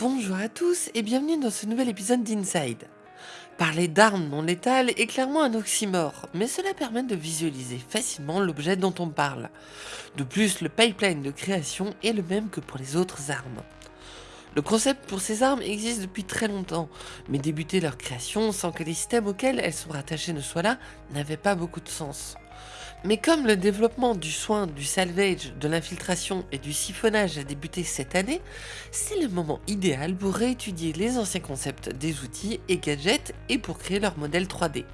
Bonjour à tous et bienvenue dans ce nouvel épisode d'Inside. Parler d'armes non létales est clairement un oxymore, mais cela permet de visualiser facilement l'objet dont on parle. De plus, le pipeline de création est le même que pour les autres armes. Le concept pour ces armes existe depuis très longtemps, mais débuter leur création sans que les systèmes auxquels elles sont rattachées ne soient là n'avait pas beaucoup de sens. Mais comme le développement du soin, du salvage, de l'infiltration et du siphonnage a débuté cette année, c'est le moment idéal pour réétudier les anciens concepts des outils et gadgets et pour créer leur modèle 3D.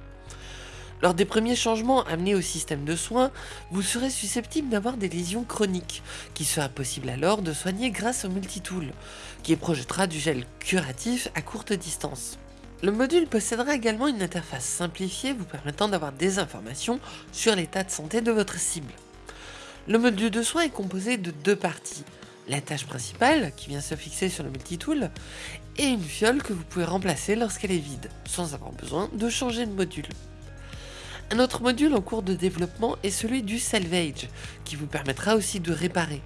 Lors des premiers changements amenés au système de soins, vous serez susceptible d'avoir des lésions chroniques, qui sera possible alors de soigner grâce au multitool, qui projettera du gel curatif à courte distance. Le module possédera également une interface simplifiée vous permettant d'avoir des informations sur l'état de santé de votre cible. Le module de soins est composé de deux parties, la tâche principale qui vient se fixer sur le multitool et une fiole que vous pouvez remplacer lorsqu'elle est vide, sans avoir besoin de changer de module. Un autre module en cours de développement est celui du salvage, qui vous permettra aussi de réparer.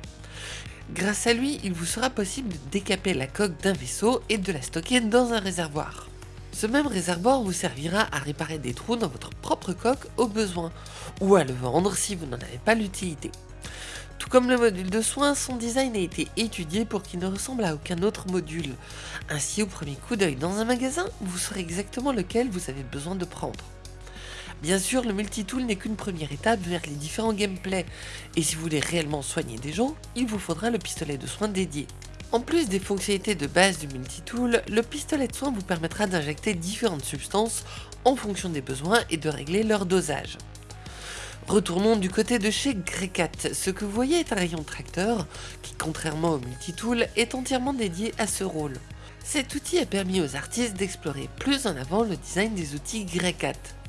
Grâce à lui, il vous sera possible de décaper la coque d'un vaisseau et de la stocker dans un réservoir. Ce même réservoir vous servira à réparer des trous dans votre propre coque au besoin, ou à le vendre si vous n'en avez pas l'utilité. Tout comme le module de soins, son design a été étudié pour qu'il ne ressemble à aucun autre module. Ainsi, au premier coup d'œil dans un magasin, vous saurez exactement lequel vous avez besoin de prendre. Bien sûr, le multitool n'est qu'une première étape vers les différents gameplays, et si vous voulez réellement soigner des gens, il vous faudra le pistolet de soins dédié. En plus des fonctionnalités de base du multitool, le pistolet de soin vous permettra d'injecter différentes substances en fonction des besoins et de régler leur dosage. Retournons du côté de chez Grecat. Ce que vous voyez est un rayon tracteur qui, contrairement au multitool, est entièrement dédié à ce rôle. Cet outil a permis aux artistes d'explorer plus en avant le design des outils Grecat.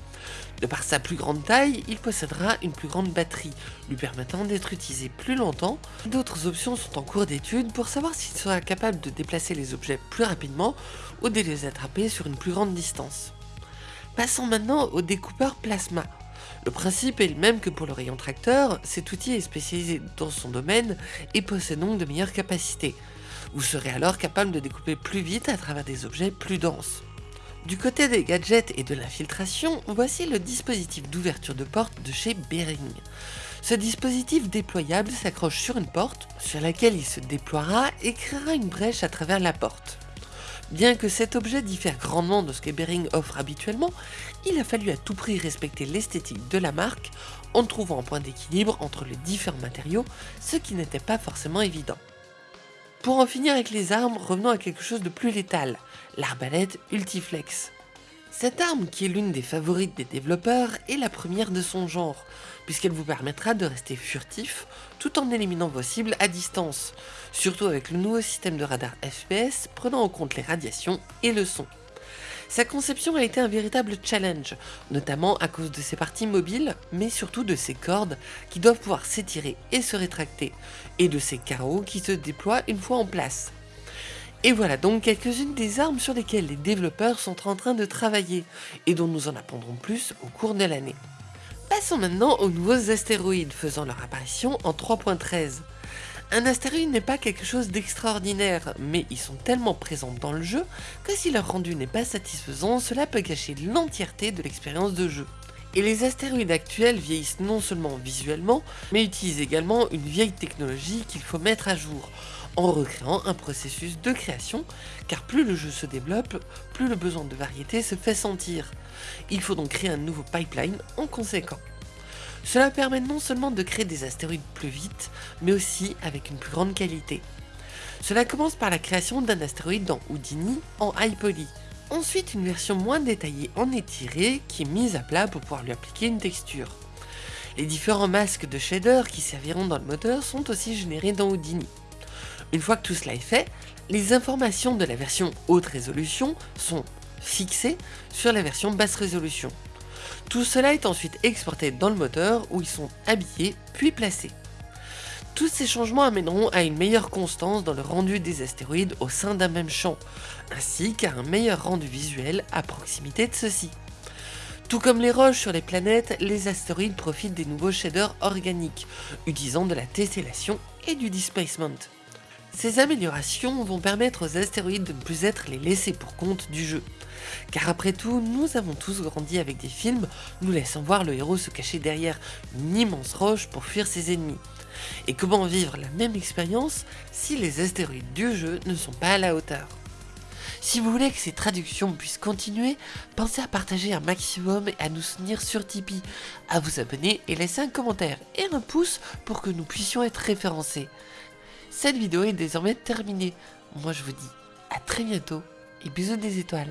De par sa plus grande taille, il possédera une plus grande batterie, lui permettant d'être utilisé plus longtemps. D'autres options sont en cours d'étude pour savoir s'il sera capable de déplacer les objets plus rapidement ou de les attraper sur une plus grande distance. Passons maintenant au découpeur plasma. Le principe est le même que pour le rayon tracteur, cet outil est spécialisé dans son domaine et possède donc de meilleures capacités. Vous serez alors capable de découper plus vite à travers des objets plus denses. Du côté des gadgets et de l'infiltration, voici le dispositif d'ouverture de porte de chez Bering. Ce dispositif déployable s'accroche sur une porte, sur laquelle il se déploiera et créera une brèche à travers la porte. Bien que cet objet diffère grandement de ce que Bering offre habituellement, il a fallu à tout prix respecter l'esthétique de la marque en trouvant un point d'équilibre entre les différents matériaux, ce qui n'était pas forcément évident. Pour en finir avec les armes, revenons à quelque chose de plus létal, l'arbalète Ultiflex. Cette arme, qui est l'une des favorites des développeurs, est la première de son genre, puisqu'elle vous permettra de rester furtif tout en éliminant vos cibles à distance, surtout avec le nouveau système de radar FPS prenant en compte les radiations et le son. Sa conception a été un véritable challenge, notamment à cause de ses parties mobiles, mais surtout de ses cordes qui doivent pouvoir s'étirer et se rétracter, et de ses carreaux qui se déploient une fois en place. Et voilà donc quelques-unes des armes sur lesquelles les développeurs sont en train de travailler, et dont nous en apprendrons plus au cours de l'année. Passons maintenant aux nouveaux astéroïdes faisant leur apparition en 3.13. Un astéroïde n'est pas quelque chose d'extraordinaire, mais ils sont tellement présents dans le jeu que si leur rendu n'est pas satisfaisant, cela peut gâcher l'entièreté de l'expérience de jeu. Et les astéroïdes actuels vieillissent non seulement visuellement, mais utilisent également une vieille technologie qu'il faut mettre à jour, en recréant un processus de création, car plus le jeu se développe, plus le besoin de variété se fait sentir. Il faut donc créer un nouveau pipeline en conséquent. Cela permet non seulement de créer des astéroïdes plus vite, mais aussi avec une plus grande qualité. Cela commence par la création d'un astéroïde dans Houdini en high poly. Ensuite, une version moins détaillée en étiré qui est mise à plat pour pouvoir lui appliquer une texture. Les différents masques de shader qui serviront dans le moteur sont aussi générés dans Houdini. Une fois que tout cela est fait, les informations de la version haute résolution sont fixées sur la version basse résolution. Tout cela est ensuite exporté dans le moteur où ils sont habillés puis placés. Tous ces changements amèneront à une meilleure constance dans le rendu des astéroïdes au sein d'un même champ, ainsi qu'à un meilleur rendu visuel à proximité de ceux-ci. Tout comme les roches sur les planètes, les astéroïdes profitent des nouveaux shaders organiques, utilisant de la tessellation et du displacement. Ces améliorations vont permettre aux astéroïdes de ne plus être les laissés pour compte du jeu. Car après tout, nous avons tous grandi avec des films nous laissant voir le héros se cacher derrière une immense roche pour fuir ses ennemis. Et comment vivre la même expérience si les astéroïdes du jeu ne sont pas à la hauteur? Si vous voulez que ces traductions puissent continuer, pensez à partager un maximum et à nous soutenir sur Tipeee, à vous abonner et laisser un commentaire et un pouce pour que nous puissions être référencés. Cette vidéo est désormais terminée. Moi je vous dis à très bientôt et bisous des étoiles.